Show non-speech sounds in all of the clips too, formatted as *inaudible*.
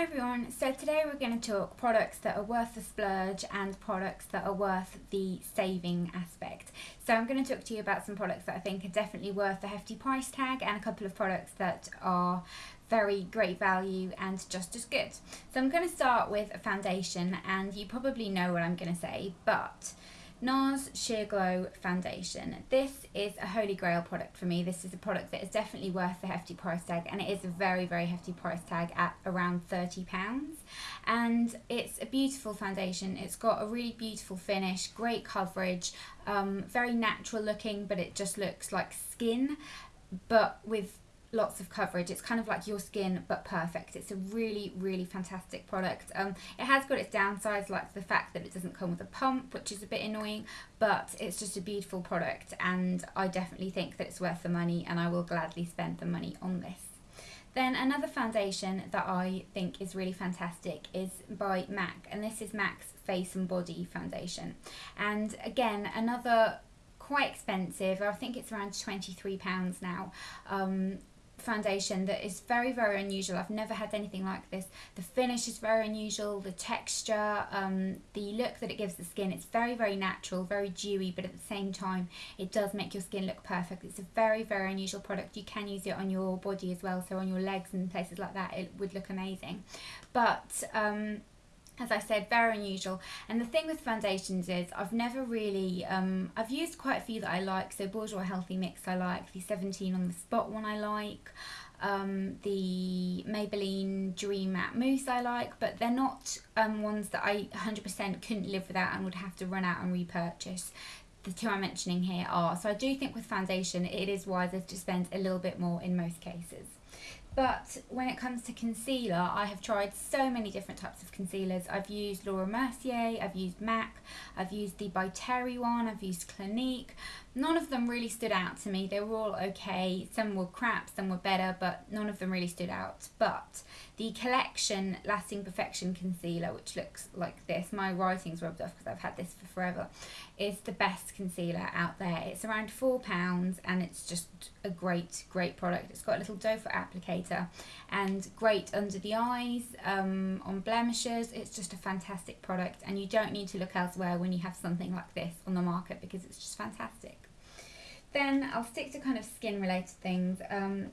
Hi everyone, so today we're going to talk products that are worth the splurge and products that are worth the saving aspect. So I'm going to talk to you about some products that I think are definitely worth the hefty price tag and a couple of products that are very great value and just as good. So I'm going to start with a foundation and you probably know what I'm going to say but NARS Sheer Glow Foundation. This is a holy grail product for me. This is a product that is definitely worth the hefty price tag and it is a very, very hefty price tag at around £30. And it's a beautiful foundation. It's got a really beautiful finish, great coverage, um, very natural looking, but it just looks like skin, but with lots of coverage. It's kind of like your skin but perfect. It's a really, really fantastic product. Um, it has got its downsides like the fact that it doesn't come with a pump, which is a bit annoying, but it's just a beautiful product and I definitely think that it's worth the money and I will gladly spend the money on this. Then another foundation that I think is really fantastic is by MAC and this is MAC's Face and Body Foundation. And again, another quite expensive. I think it's around £23 now. Um, foundation that is very very unusual. I've never had anything like this. The finish is very unusual. The texture um, the look that it gives the skin it's very very natural very dewy but at the same time it does make your skin look perfect. It's a very very unusual product. You can use it on your body as well so on your legs and places like that it would look amazing. But um, as I said, very unusual. And the thing with foundations is I've never really, um, I've used quite a few that I like. So Bourjois Healthy Mix I like, the 17 on the spot one I like, um, the Maybelline Dream Matte Mousse I like, but they're not um, ones that I 100% couldn't live without and would have to run out and repurchase. The two I'm mentioning here are. So I do think with foundation it is wiser to spend a little bit more in most cases. But when it comes to concealer, I have tried so many different types of concealers. I've used Laura Mercier, I've used MAC, I've used the By Terry one, I've used Clinique. None of them really stood out to me. They were all okay. Some were crap, some were better, but none of them really stood out. But the Collection Lasting Perfection Concealer, which looks like this, my writing's rubbed off because I've had this for forever, is the best concealer out there. It's around £4 and it's just a great, great product. It's got a little doe foot applicator and great under the eyes, um, on blemishes. It's just a fantastic product and you don't need to look elsewhere when you have something like this on the market because it's just fantastic. Then I'll stick to kind of skin related things. Um,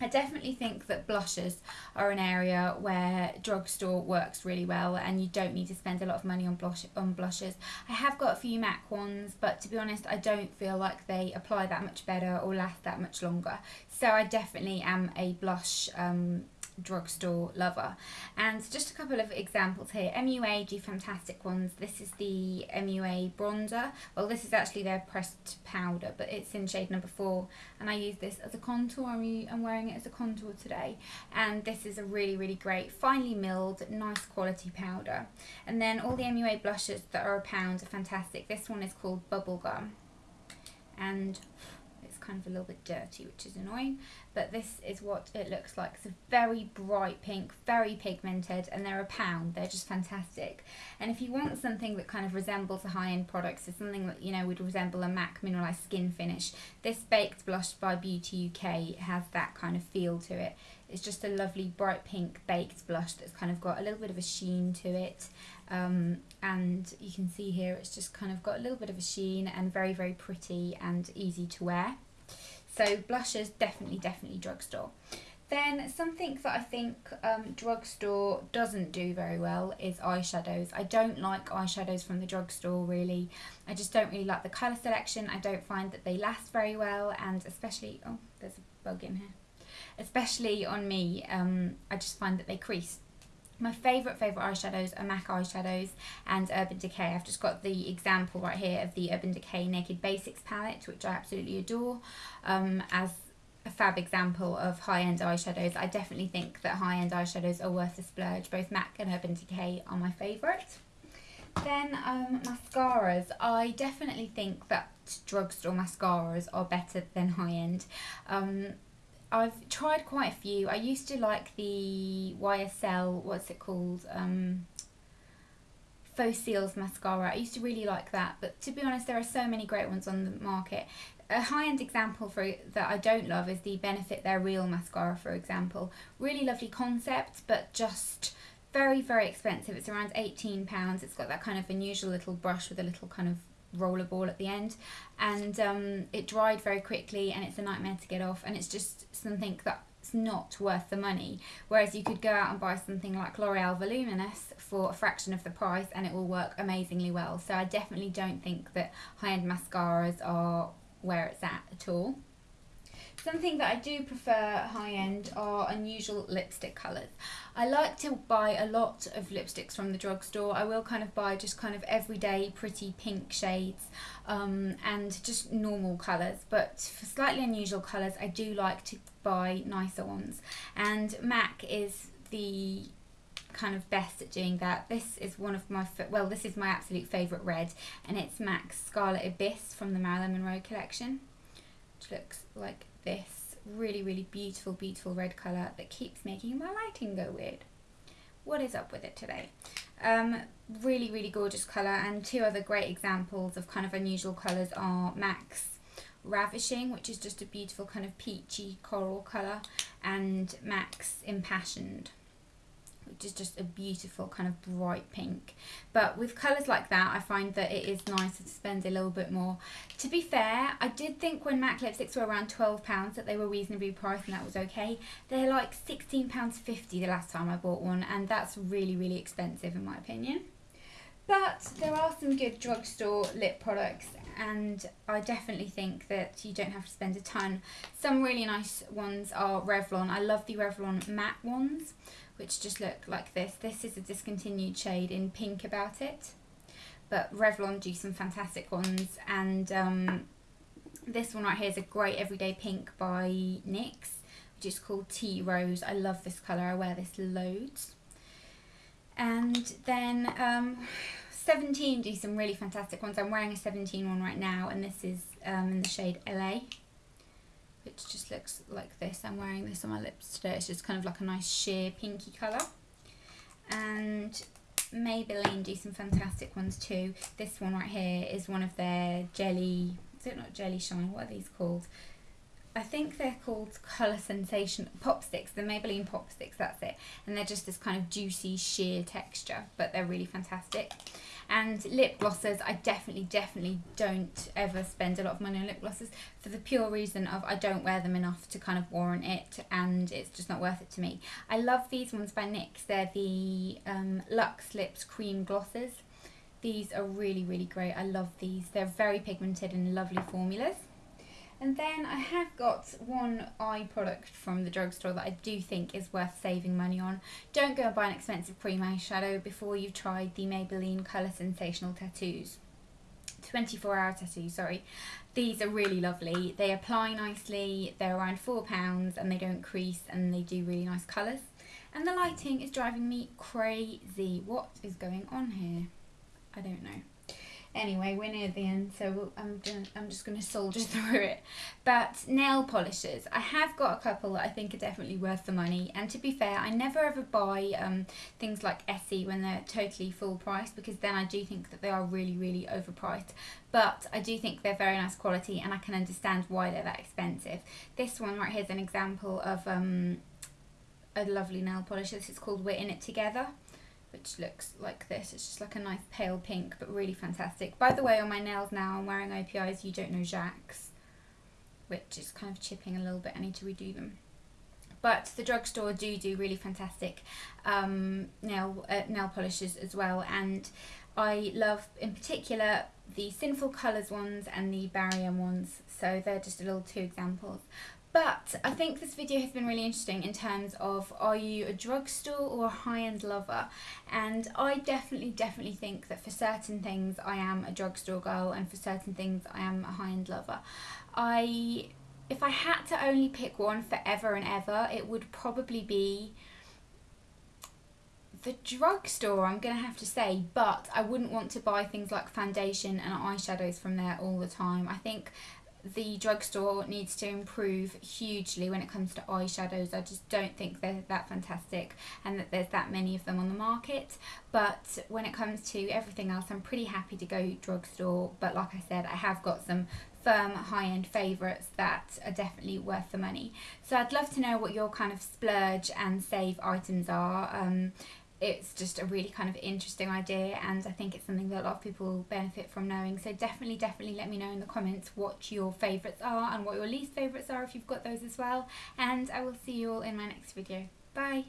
I definitely think that blushes are an area where drugstore works really well and you don't need to spend a lot of money on blush on blushes. I have got a few MAC ones but to be honest I don't feel like they apply that much better or last that much longer. So I definitely am a blush um, drugstore lover. And just a couple of examples here. MUA do fantastic ones. This is the MUA bronzer. Well, this is actually their pressed powder, but it's in shade number four. And I use this as a contour. I'm, wearing it as a contour today. And this is a really, really great, finely milled, nice quality powder. And then all the MUA blushes that are a pound are fantastic. This one is called Bubblegum. And kind of a little bit dirty, which is annoying. But this is what it looks like. It's a very bright pink, very pigmented, and they're a pound. They're just fantastic. And if you want something that kind of resembles a high-end product, so something that, you know, would resemble a MAC Mineralized Skin Finish, this Baked Blush by Beauty UK has that kind of feel to it. It's just a lovely bright pink baked blush that's kind of got a little bit of a sheen to it. Um, and you can see here it's just kind of got a little bit of a sheen and very, very pretty and easy to wear. So blushes, definitely, definitely drugstore. Then something that I think um, drugstore doesn't do very well is eyeshadows. I don't like eyeshadows from the drugstore really. I just don't really like the colour selection. I don't find that they last very well and especially, oh there's a bug in here. Especially on me, um, I just find that they crease my favourite, favourite eyeshadows are MAC eyeshadows and Urban Decay. I've just got the example right here of the Urban Decay Naked Basics palette, which I absolutely adore, um, as a fab example of high-end eyeshadows. I definitely think that high-end eyeshadows are worth the splurge. Both MAC and Urban Decay are my favourite. Then um, mascaras. I definitely think that drugstore mascaras are better than high-end. Um, I've tried quite a few. I used to like the YSL, what's it called? Um, Faux Cils mascara. I used to really like that, but to be honest, there are so many great ones on the market. a high-end example for that I don't love is the Benefit They're Real mascara, for example. Really lovely concept, but just very, very expensive. It's around £18. It's got that kind of unusual little brush with a little kind of roller ball at the end. And um, it dried very quickly and it's a nightmare to get off and it's just something that's not worth the money. Whereas you could go out and buy something like L'Oreal Voluminous for a fraction of the price and it will work amazingly well. So I definitely don't think that high-end mascaras are where it's at at all Something that I do prefer high end are unusual lipstick colours. I like to buy a lot of lipsticks from the drugstore. I will kind of buy just kind of everyday pretty pink shades um, and just normal colours. But for slightly unusual colours, I do like to buy nicer ones. And MAC is the kind of best at doing that. This is one of my, well, this is my absolute favourite red, and it's MAC's Scarlet Abyss from the Marilyn Monroe collection, which looks like this really, really beautiful, beautiful red colour that keeps making my lighting go weird. What is up with it today? Um, really, really gorgeous colour and two other great examples of kind of unusual colours are MAC's Ravishing, which is just a beautiful kind of peachy coral colour, and MAC's Impassioned which is just a beautiful kind of bright pink. But with colours like that, I find that it is nicer to spend a little bit more. To be fair, I did think when MAC lipsticks were around £12 that they were reasonably priced and that was okay. They're like £16.50 the last time I bought one and that's really, really expensive in my opinion. But there are some good drugstore lip products and I definitely think that you don't have to spend a ton. Some really nice ones are Revlon. I love the Revlon matte ones which just look like this. This is a discontinued shade in pink about it. But Revlon do some fantastic ones. And um, this one right here is a great everyday pink by NYX, which is called Tea Rose. I love this colour. I wear this loads. And then um, 17 do some really fantastic ones. I'm wearing a 17 one right now, and this is um, in the shade LA which just looks like this. I'm wearing this on my lips today. It's just kind of like a nice sheer pinky colour. And Maybelline do some fantastic ones too. This one right here is one of their jelly, is it not jelly shine? What are these called? I think they're called Colour Sensation Pop Sticks, the Maybelline Pop Sticks, that's it. And they're just this kind of juicy, sheer texture, but they're really fantastic. And lip glosses, I definitely, definitely don't ever spend a lot of money on lip glosses for the pure reason of I don't wear them enough to kind of warrant it and it's just not worth it to me. I love these ones by NYX. They're the um, Luxe Lips Cream Glosses. These are really, really great. I love these. They're very pigmented and lovely formulas. And then I have got one eye product from the drugstore that I do think is worth saving money on. Don't go and buy an expensive cream eyeshadow before you've tried the Maybelline Colour Sensational Tattoos. 24 hour tattoos, sorry. These are really lovely. They apply nicely, they're around £4 and they don't crease and they do really nice colours. And the lighting is driving me crazy. What is going on here? I don't know. Anyway, we're near the end, so I'm, gonna, I'm just going *laughs* to soldier through it. But nail polishes. I have got a couple that I think are definitely worth the money. And to be fair, I never ever buy um, things like Essie when they're totally full price because then I do think that they are really, really overpriced. But I do think they're very nice quality and I can understand why they're that expensive. This one right here is an example of um, a lovely nail polish. This is called We're In It Together which looks like this. It's just like a nice pale pink, but really fantastic. By the way, on my nails now, I'm wearing OPI's You Don't Know Jacques, which is kind of chipping a little bit. I need to redo them. But the drugstore do do really fantastic um, nail uh, nail polishes as well, and I love in particular the Sinful Colours ones and the Barry M ones. So they're just a little two examples. But I think this video has been really interesting in terms of are you a drugstore or a high-end lover? And I definitely, definitely think that for certain things I am a drugstore girl and for certain things I am a high-end lover. I, if I had to only pick one forever and ever, it would probably be the drugstore, I'm going to have to say, but I wouldn't want to buy things like foundation and eyeshadows from there all the time. I think the drugstore needs to improve hugely when it comes to eyeshadows. I just don't think they're that fantastic and that there's that many of them on the market. But when it comes to everything else, I'm pretty happy to go drugstore. But like I said, I have got some firm high end favourites that are definitely worth the money. So I'd love to know what your kind of splurge and save items are. Um, it's just a really kind of interesting idea and I think it's something that a lot of people benefit from knowing. So definitely, definitely let me know in the comments what your favourites are and what your least favourites are if you've got those as well. And I will see you all in my next video. Bye!